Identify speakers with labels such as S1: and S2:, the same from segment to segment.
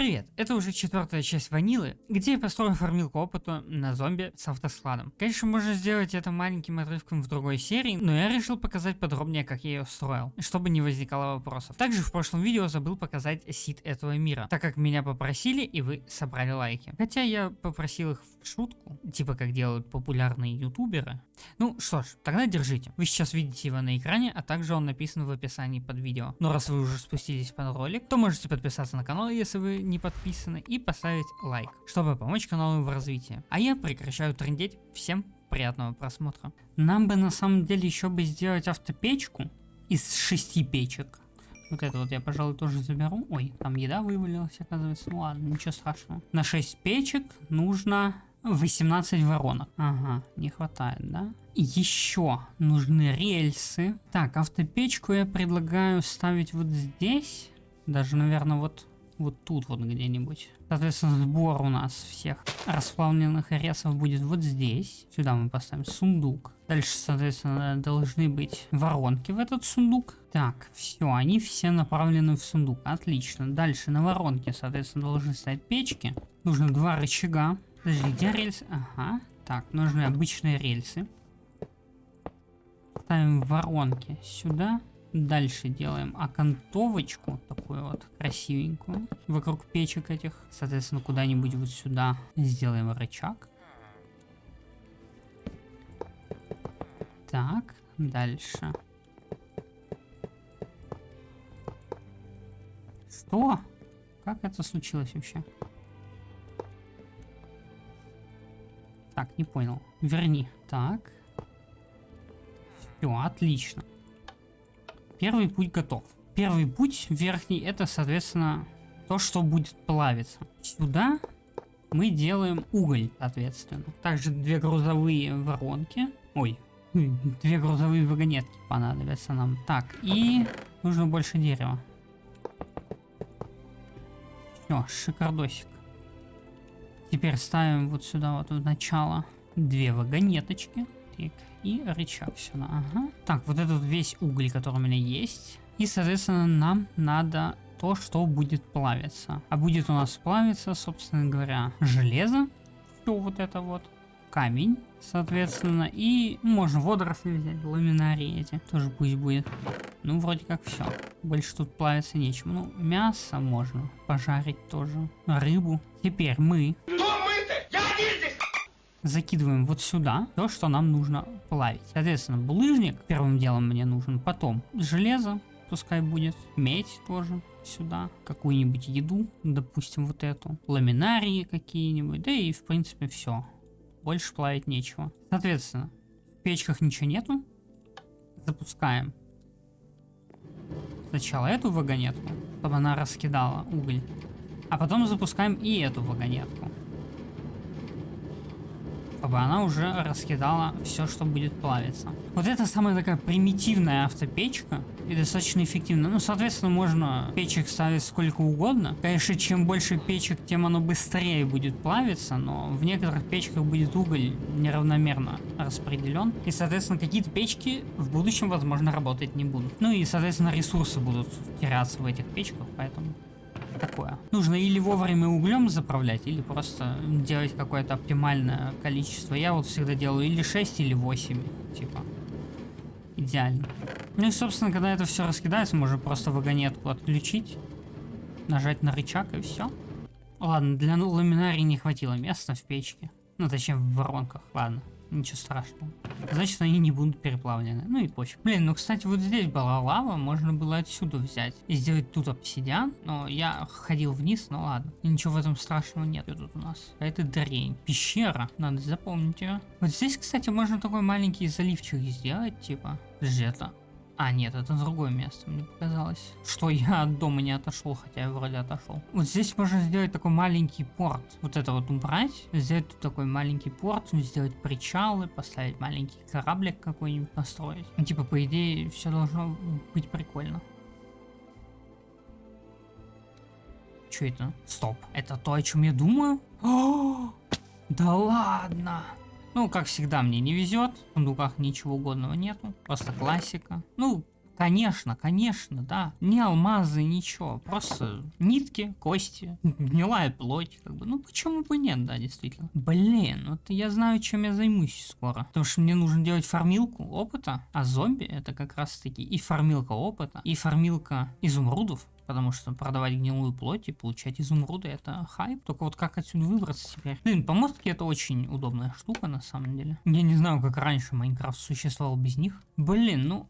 S1: Привет, это уже четвертая часть ванилы, где я построю фармилку опыта на зомби с автоскладом. Конечно, можно сделать это маленьким отрывком в другой серии, но я решил показать подробнее, как я ее строил, чтобы не возникало вопросов. Также в прошлом видео забыл показать сид этого мира, так как меня попросили и вы собрали лайки. Хотя я попросил их в шутку, типа как делают популярные ютуберы. Ну что ж, тогда держите. Вы сейчас видите его на экране, а также он написан в описании под видео. Но раз вы уже спустились под ролик, то можете подписаться на канал, если вы не подписаны, и поставить лайк, чтобы помочь каналу в развитии. А я прекращаю трендеть. Всем приятного просмотра. Нам бы на самом деле еще бы сделать автопечку из шести печек. Вот это вот я, пожалуй, тоже заберу. Ой, там еда вывалилась, оказывается. Ну ладно, ничего страшного. На 6 печек нужно 18 воронок. Ага, не хватает, да? Еще нужны рельсы. Так, автопечку я предлагаю ставить вот здесь. Даже, наверное, вот вот тут вот где-нибудь. Соответственно, сбор у нас всех расплавленных ресов будет вот здесь. Сюда мы поставим сундук. Дальше, соответственно, должны быть воронки в этот сундук. Так, все, они все направлены в сундук. Отлично. Дальше на воронке, соответственно, должны стоять печки. Нужно два рычага. Подожди, где рельсы? Ага. Так, нужны обычные рельсы. Ставим воронки сюда. Дальше делаем окантовочку, такую вот красивенькую, вокруг печек этих. Соответственно, куда-нибудь вот сюда сделаем рычаг. Так, дальше. Что? Как это случилось вообще? Так, не понял. Верни. Так. Все, отлично. Первый путь готов. Первый путь верхний это, соответственно, то, что будет плавиться. Сюда мы делаем уголь, соответственно. Также две грузовые воронки. Ой, две грузовые вагонетки понадобятся нам. Так, и нужно больше дерева. Все, шикардосик. Теперь ставим вот сюда вот в начало две вагонеточки. Так, и рычаг сюда. Ага. Так, вот этот весь уголь, который у меня есть. И, соответственно, нам надо то, что будет плавиться. А будет у нас плавиться, собственно говоря, железо. Все вот это вот. Камень, соответственно. И можно водоросли взять, ламинарии эти. Тоже пусть будет. Ну, вроде как все. Больше тут плавиться нечем. Ну, мясо можно пожарить тоже. Рыбу. Теперь мы закидываем вот сюда то, что нам нужно плавить. Соответственно, булыжник первым делом мне нужен, потом железо, пускай будет, медь тоже сюда, какую-нибудь еду, допустим, вот эту, ламинарии какие-нибудь, да и в принципе все. Больше плавить нечего. Соответственно, в печках ничего нету. Запускаем сначала эту вагонетку, чтобы она раскидала уголь, а потом запускаем и эту вагонетку чтобы она уже раскидала все, что будет плавиться. Вот это самая такая примитивная автопечка и достаточно эффективно. Ну, соответственно, можно печек ставить сколько угодно. Конечно, чем больше печек, тем оно быстрее будет плавиться, но в некоторых печках будет уголь неравномерно распределен. И, соответственно, какие-то печки в будущем, возможно, работать не будут. Ну и, соответственно, ресурсы будут теряться в этих печках, поэтому такое. Нужно или вовремя углем заправлять, или просто делать какое-то оптимальное количество. Я вот всегда делаю или 6, или 8, типа. Идеально. Ну и, собственно, когда это все раскидается, можно просто вагонетку отключить, нажать на рычаг и все. Ладно, для ламинарии не хватило места в печке. Ну, точнее, в воронках. Ладно. Ничего страшного. Значит, они не будут переплавлены. Ну и пофиг. Блин, ну, кстати, вот здесь была лава, можно было отсюда взять и сделать тут обсидиан. Но я ходил вниз, ну ладно. Ничего в этом страшного нет тут у нас. А это дрень. Пещера. Надо запомнить ее. Вот здесь, кстати, можно такой маленький заливчик сделать, типа. Подожди, это а, нет, это другое место, мне показалось. Что я от дома не отошел, хотя я вроде отошел. Вот здесь можно сделать такой маленький порт. Вот это вот убрать, сделать тут такой маленький порт, сделать причалы, поставить маленький кораблик какой-нибудь построить. Ну, типа, по идее, все должно быть прикольно. Что это? Стоп. Это то, о чем я думаю? Да ладно! Ну, как всегда, мне не везет. В сундуках ничего угодного нету. Просто классика. Ну, Конечно, конечно, да. Не алмазы, ничего. Просто нитки, кости, гнилая плоть. Как бы. Ну почему бы нет, да, действительно. Блин, вот я знаю, чем я займусь скоро. Потому что мне нужно делать фармилку опыта. А зомби это как раз таки и фармилка опыта, и фармилка изумрудов. Потому что продавать гнилую плоть и получать изумруды это хайп. Только вот как отсюда выбраться теперь? Блин, помостки это очень удобная штука на самом деле. Я не знаю, как раньше Майнкрафт существовал без них. Блин, ну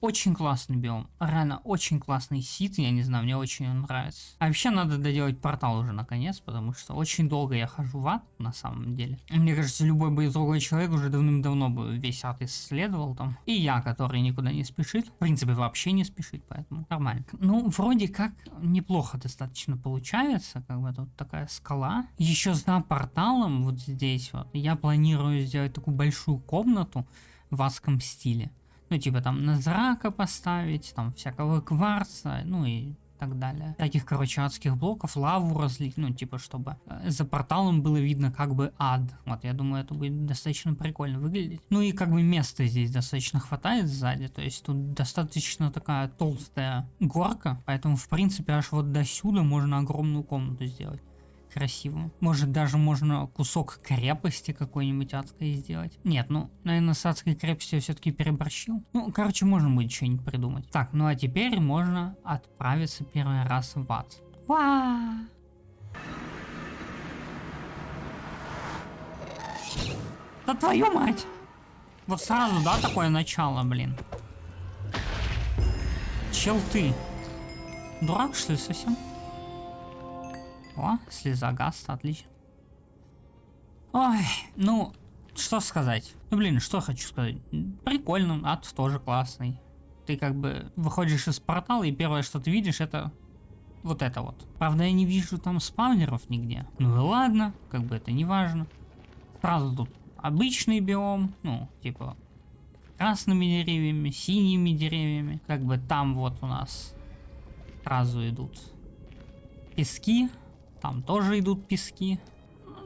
S1: очень классный биом. Реально очень классный сит, я не знаю, мне очень он нравится. А вообще надо доделать портал уже наконец, потому что очень долго я хожу в ад на самом деле. Мне кажется, любой бы другой человек уже давным-давно бы весь ад исследовал там. И я, который никуда не спешит. В принципе, вообще не спешит, поэтому нормально. Ну, вроде как неплохо достаточно получается, как бы тут такая скала. Еще за порталом, вот здесь вот, я планирую сделать такую большую комнату в адском стиле. Ну, типа там на поставить, там всякого кварца, ну и так далее. Таких, короче, адских блоков, лаву разлить, ну, типа, чтобы э, за порталом было видно как бы ад. Вот, я думаю, это будет достаточно прикольно выглядеть. Ну и как бы места здесь достаточно хватает сзади, то есть тут достаточно такая толстая горка, поэтому, в принципе, аж вот до сюда можно огромную комнату сделать красиво. Может даже можно кусок крепости какой-нибудь адской сделать. Нет, ну, наверное, с адской крепостью я все-таки переборщил. Ну, короче, можно будет что-нибудь придумать. Так, ну а теперь можно отправиться первый раз в ад. Ва! Да твою мать! Вот сразу, да, такое начало, блин. Чел ты. Дурак, что ли, совсем? О, слеза гаста, отлично. Ой, ну, что сказать? Ну, блин, что хочу сказать. Прикольно, ад тоже классный. Ты как бы выходишь из портала, и первое, что ты видишь, это вот это вот. Правда, я не вижу там спавнеров нигде. Ну и ладно, как бы это не важно. Сразу тут обычный биом, ну, типа красными деревьями, синими деревьями. Как бы там вот у нас сразу идут пески, там тоже идут пески.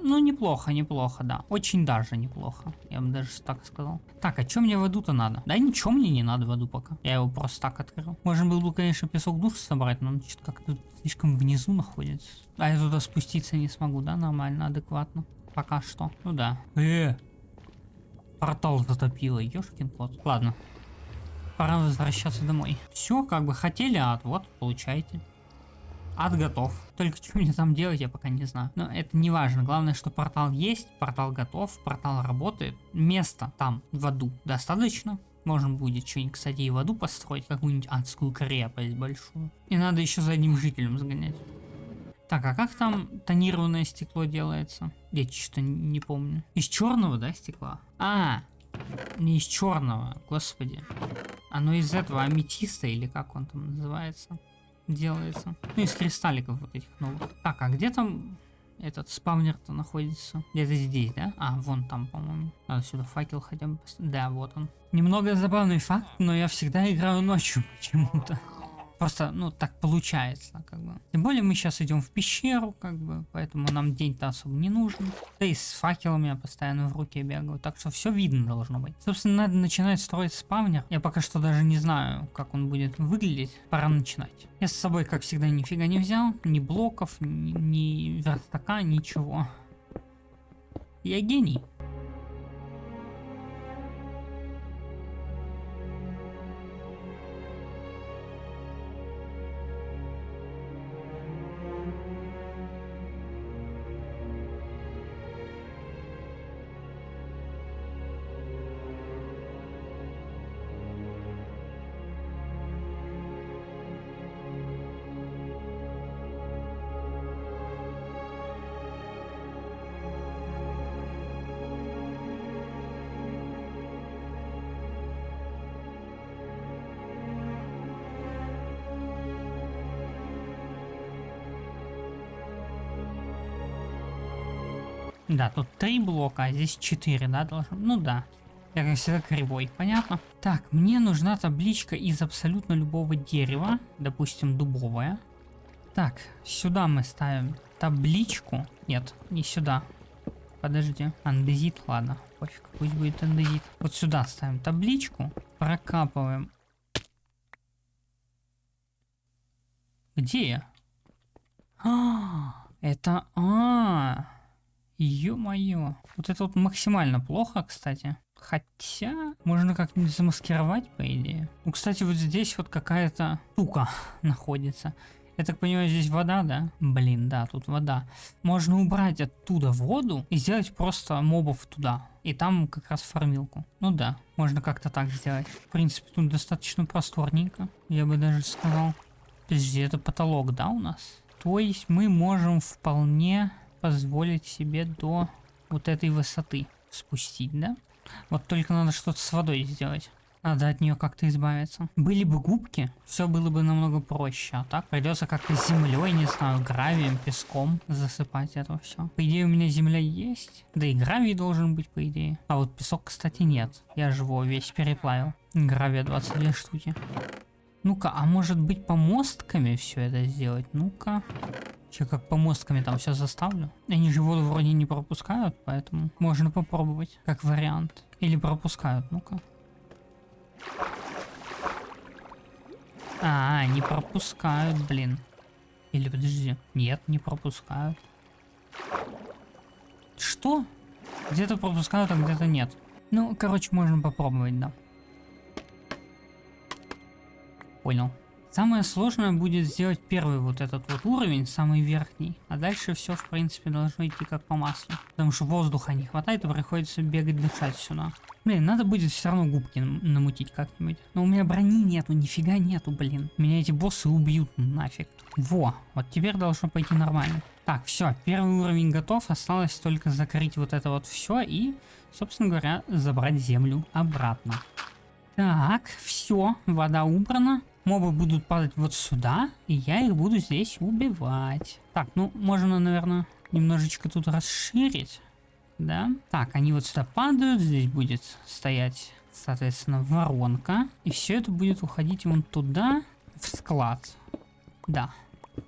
S1: Ну, неплохо, неплохо, да. Очень даже неплохо. Я бы даже так сказал. Так, а что мне в аду-то надо? Да ничего мне не надо в аду пока. Я его просто так открыл. Можно было бы, конечно, песок душ собрать, но он что-то как-то слишком внизу находится. А я туда спуститься не смогу, да? Нормально, адекватно. Пока что. Ну да. Э, портал затопило, ёшкин кот. Ладно. Пора возвращаться домой. Все, как бы хотели ад, вот, получайте. Ад готов. Только что мне там делать, я пока не знаю. Но это не важно. Главное, что портал есть, портал готов, портал работает. Места там в аду достаточно. Можно будет что-нибудь, кстати, и в аду построить, какую-нибудь адскую крепость большую. И надо еще за одним жителем сгонять. Так, а как там тонированное стекло делается? Я что-то не помню. Из черного, да, стекла? А, не из черного, господи. Оно из этого аметиста или как он там называется? Делается. Ну, из кристалликов вот этих новых. Так, а где там этот спавнер-то находится? Где-то здесь, да? А, вон там, по-моему. Надо сюда факел хотя бы... Да, вот он. Немного забавный факт, но я всегда играю ночью почему-то. Просто, ну, так получается, как бы. Тем более мы сейчас идем в пещеру, как бы, поэтому нам день-то особо не нужен. Да и с факелом я постоянно в руке бегаю, так что все видно должно быть. Собственно, надо начинать строить спавнер. Я пока что даже не знаю, как он будет выглядеть. Пора начинать. Я с собой, как всегда, нифига не взял. Ни блоков, ни, ни верстака, ничего. Я гений. Да, тут три блока, а здесь четыре, да, должен? Ну да. Я как всегда кривой, понятно? Так, мне нужна табличка из абсолютно любого дерева, допустим, дубовая. Так, сюда мы ставим табличку. Нет, не сюда. Подожди, андезит, ладно, пофиг, пусть будет андезит. Вот сюда ставим табличку, прокапываем Где я? А, это... А, ё-моё. Вот это вот максимально плохо, кстати. Хотя, можно как-нибудь замаскировать, по идее. Ну, кстати, вот здесь вот какая-то штука находится. Я так понимаю, здесь вода, да? Блин, да, тут вода. Можно убрать оттуда воду и сделать просто мобов туда. И там как раз фармилку. Ну да, можно как-то так сделать. В принципе, тут достаточно просторненько, я бы даже сказал. Подожди, это потолок, да, у нас? То есть мы можем вполне позволить себе до вот этой высоты спустить, да? Вот только надо что-то с водой сделать. Надо от нее как-то избавиться. Были бы губки, все было бы намного проще. А так придется как-то землей, не знаю, гравием, песком засыпать это все. По идее у меня земля есть. Да и гравий должен быть, по идее. А вот песок, кстати, нет. Я же весь переплавил. Гравия 22 штуки. Ну-ка, а может быть помостками все это сделать? Ну-ка. Че, как помостками там все заставлю? Они же воду вроде не пропускают, поэтому можно попробовать, как вариант. Или пропускают, ну-ка. А, не пропускают, блин. Или подожди. Нет, не пропускают. Что? Где-то пропускают, а где-то нет. Ну, короче, можно попробовать, да. Понял. Самое сложное будет сделать первый вот этот вот уровень, самый верхний. А дальше все, в принципе, должно идти как по маслу. Потому что воздуха не хватает и приходится бегать дышать сюда. Блин, надо будет все равно губки намутить как-нибудь. Но у меня брони нету, нифига нету, блин. Меня эти боссы убьют нафиг. Во, вот теперь должно пойти нормально. Так, все, первый уровень готов. Осталось только закрыть вот это вот все и, собственно говоря, забрать землю обратно. Так, все, вода убрана. Мобы будут падать вот сюда, и я их буду здесь убивать. Так, ну, можно, наверное, немножечко тут расширить. Да. Так, они вот сюда падают, здесь будет стоять, соответственно, воронка. И все это будет уходить вон туда, в склад. Да.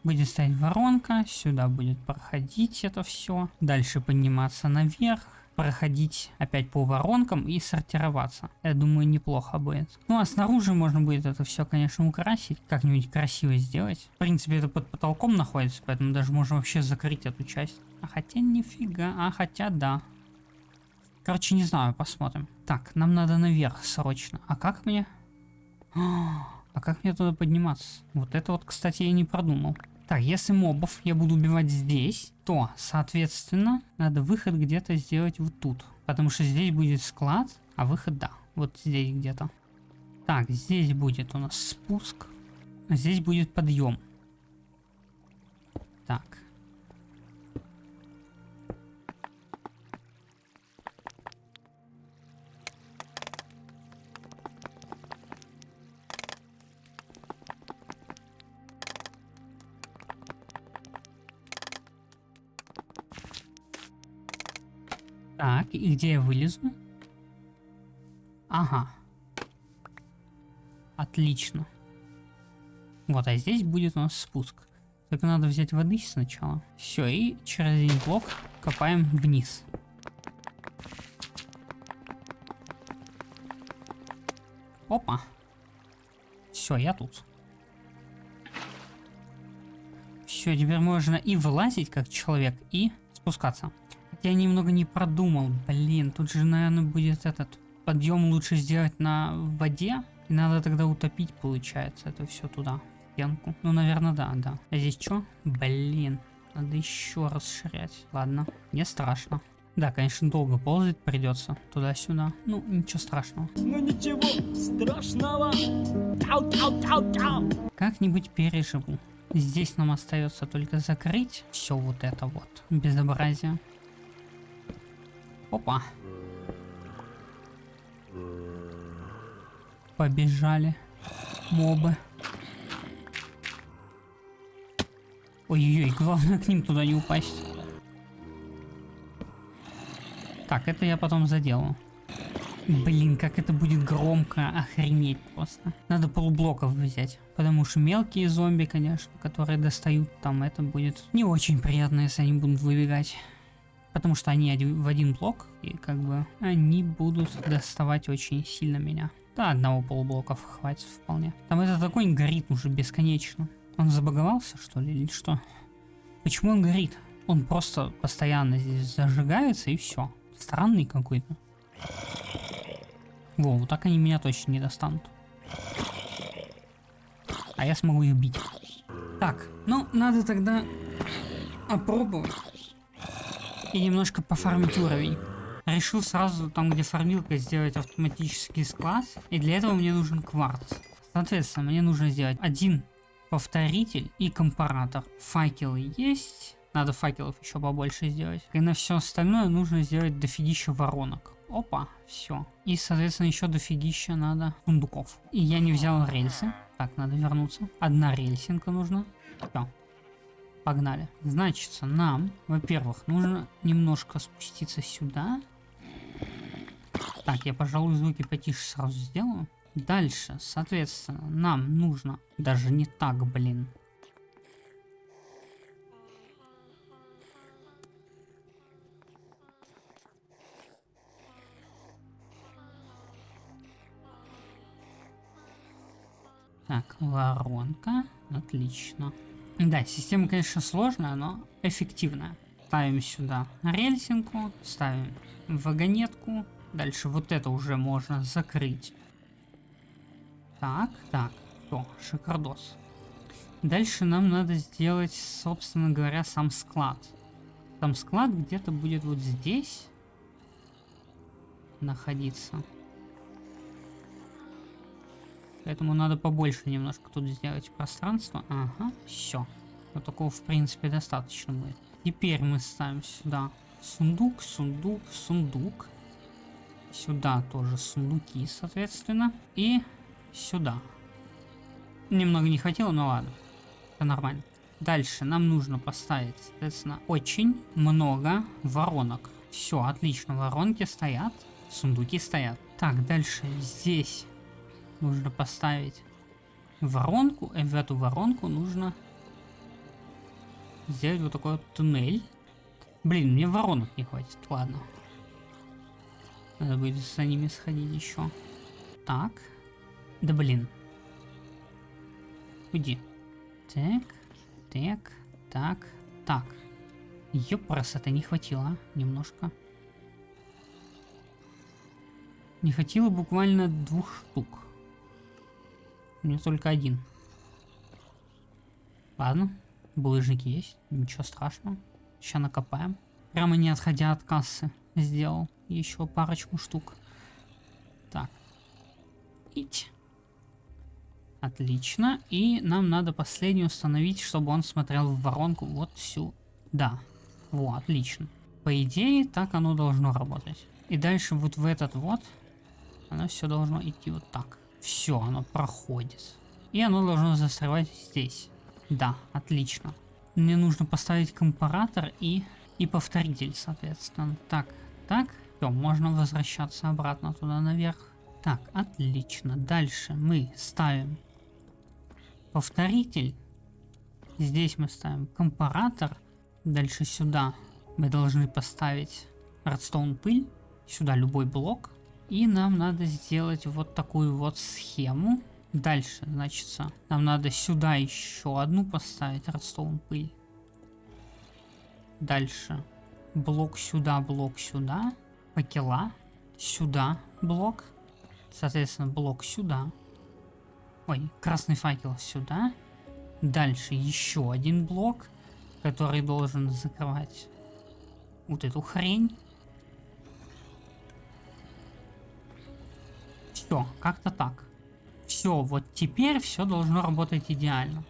S1: Будет стоять воронка, сюда будет проходить это все. Дальше подниматься наверх проходить опять по воронкам и сортироваться. Я думаю, неплохо будет. Ну а снаружи можно будет это все, конечно, украсить, как-нибудь красиво сделать. В принципе, это под потолком находится, поэтому даже можно вообще закрыть эту часть. А хотя нифига, а хотя да. Короче, не знаю, посмотрим. Так, нам надо наверх срочно. А как мне? А как мне туда подниматься? Вот это вот, кстати, я не продумал. Так, если мобов я буду убивать здесь, то, соответственно, надо выход где-то сделать вот тут. Потому что здесь будет склад, а выход, да, вот здесь где-то. Так, здесь будет у нас спуск, здесь будет подъем. Так. Так, и где я вылезу? Ага. Отлично. Вот, а здесь будет у нас спуск. Только надо взять воды сначала. Все, и через один блок копаем вниз. Опа. Все, я тут. Все, теперь можно и вылазить как человек, и спускаться я немного не продумал. Блин, тут же, наверное, будет этот подъем лучше сделать на воде. И надо тогда утопить, получается, это все туда, стенку. Ну, наверное, да, да. А здесь что? Блин, надо еще расширять. Ладно, не страшно. Да, конечно, долго ползать придется туда-сюда. Ну, ничего страшного. Ну ничего страшного. Как-нибудь переживу. Здесь нам остается только закрыть все вот это вот безобразие. Опа. Побежали. Мобы. Ой-ой-ой, главное к ним туда не упасть. Так, это я потом заделаю. Блин, как это будет громко, охренеть просто. Надо полублоков взять. Потому что мелкие зомби, конечно, которые достают там, это будет не очень приятно, если они будут выбегать. Потому что они в один блок, и как бы они будут доставать очень сильно меня. Да, одного полублоков хватит вполне. Там этот огонь горит уже бесконечно. Он забаговался, что ли, или что? Почему он горит? Он просто постоянно здесь зажигается и все. Странный какой-то. Во, вот так они меня точно не достанут. А я смогу их бить. Так, ну, надо тогда опробовать. И немножко пофармить уровень. Решил сразу там, где фармилка, сделать автоматический склад. И для этого мне нужен кварц. Соответственно, мне нужно сделать один повторитель и компаратор. Факелы есть. Надо факелов еще побольше сделать. И на все остальное нужно сделать дофигища воронок. Опа, все. И, соответственно, еще дофигища надо сундуков. И я не взял рельсы. Так, надо вернуться. Одна рельсинка нужна. Все. Погнали. Значит, нам, во-первых, нужно немножко спуститься сюда. Так, я, пожалуй, звуки потише сразу сделаю. Дальше, соответственно, нам нужно... Даже не так, блин. Так, воронка. Отлично. Да, система, конечно, сложная, но эффективная. Ставим сюда рельсинку, ставим вагонетку. Дальше вот это уже можно закрыть. Так, так, все, шикардос. Дальше нам надо сделать, собственно говоря, сам склад. Сам склад где-то будет вот здесь находиться. Поэтому надо побольше немножко тут сделать пространство. Ага, все. Вот такого, в принципе, достаточно будет. Теперь мы ставим сюда сундук, сундук, сундук. Сюда тоже сундуки, соответственно. И сюда. Немного не хотел, но ладно. Это нормально. Дальше нам нужно поставить, соответственно, очень много воронок. Все, отлично, воронки стоят, сундуки стоят. Так, дальше здесь нужно поставить воронку, и в эту воронку нужно сделать вот такой вот туннель. Блин, мне воронок не хватит, ладно. Надо будет за ними сходить еще. Так. Да блин. Уйди. Так, так, так, так. Ёпрас, это не хватило, немножко. Не хватило буквально двух штук. У меня только один. Ладно, булыжники есть, ничего страшного. Сейчас накопаем. Прямо не отходя от кассы сделал еще парочку штук. Так. Ить. Отлично. И нам надо последний установить, чтобы он смотрел в воронку вот сюда. Вот, отлично. По идее, так оно должно работать. И дальше вот в этот вот, оно все должно идти вот так. Все, оно проходит. И оно должно застревать здесь. Да, отлично. Мне нужно поставить компаратор и, и повторитель, соответственно. Так, так. Все, можно возвращаться обратно туда наверх. Так, отлично. Дальше мы ставим повторитель. Здесь мы ставим компаратор. Дальше сюда мы должны поставить redstone пыль. Сюда любой блок. И нам надо сделать вот такую вот схему. Дальше, значит, нам надо сюда еще одну поставить redstone пыль. Дальше блок сюда, блок сюда, факела, сюда блок, соответственно блок сюда. Ой, красный факел сюда. Дальше еще один блок, который должен закрывать вот эту хрень. Все, как-то так. Все, вот теперь все должно работать идеально.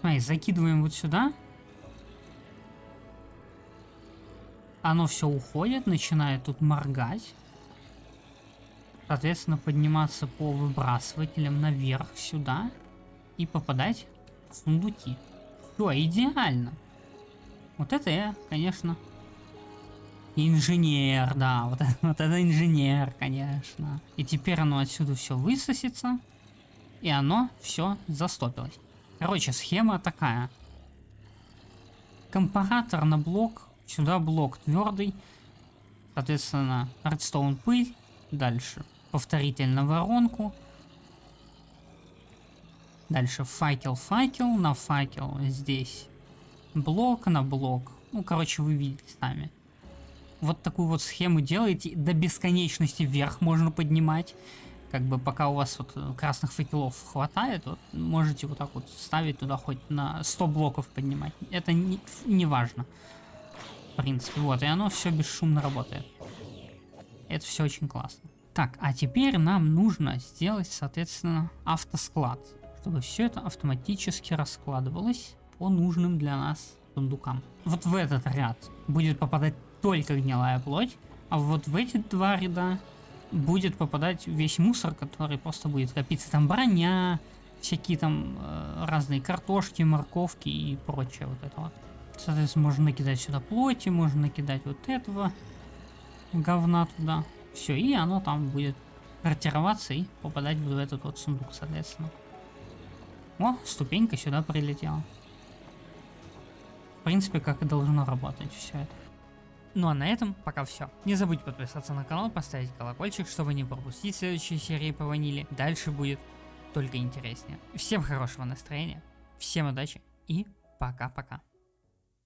S1: Смотри, закидываем вот сюда. Оно все уходит, начинает тут моргать. Соответственно, подниматься по выбрасывателям наверх сюда. И попадать в сундуки. Все, идеально. Вот это я, конечно, Инженер, да, вот, вот это инженер, конечно. И теперь оно отсюда все высосется, и оно все застопилось. Короче, схема такая. Компаратор на блок, сюда блок твердый, соответственно, редстоун пыль, дальше повторитель на воронку, Дальше факел, факел, на факел здесь блок на блок. Ну, короче, вы видите сами. Вот такую вот схему делаете, до бесконечности вверх можно поднимать. Как бы пока у вас вот красных факелов хватает, вот можете вот так вот ставить туда хоть на 100 блоков поднимать. Это не, не важно. В принципе, вот, и оно все бесшумно работает. Это все очень классно. Так, а теперь нам нужно сделать, соответственно, автосклад, чтобы все это автоматически раскладывалось по нужным для нас сундукам. Вот в этот ряд будет попадать только гнилая плоть, а вот в эти два ряда будет попадать весь мусор, который просто будет копиться. Там броня, всякие там э, разные картошки, морковки и прочее вот это вот. Соответственно, можно накидать сюда плоти, можно накидать вот этого говна туда. Все, и оно там будет ротироваться и попадать в этот вот сундук, соответственно. О, ступенька сюда прилетела. В принципе, как и должно работать все это. Ну а на этом пока все. Не забудь подписаться на канал, поставить колокольчик, чтобы не пропустить следующие серии по ванили. Дальше будет только интереснее. Всем хорошего настроения, всем удачи и пока-пока.